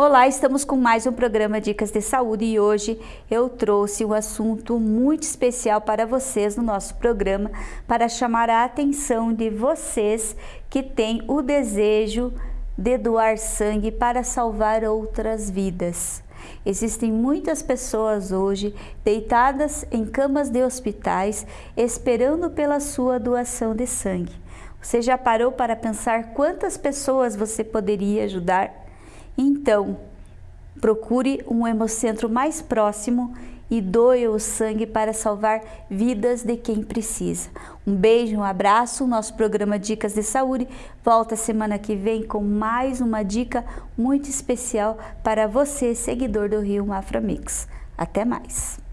Olá, estamos com mais um programa Dicas de Saúde e hoje eu trouxe um assunto muito especial para vocês no nosso programa para chamar a atenção de vocês que têm o desejo de doar sangue para salvar outras vidas. Existem muitas pessoas hoje deitadas em camas de hospitais esperando pela sua doação de sangue. Você já parou para pensar quantas pessoas você poderia ajudar? Então, procure um hemocentro mais próximo e doe o sangue para salvar vidas de quem precisa. Um beijo, um abraço. Nosso programa Dicas de Saúde volta semana que vem com mais uma dica muito especial para você, seguidor do Rio Mafra Mix. Até mais!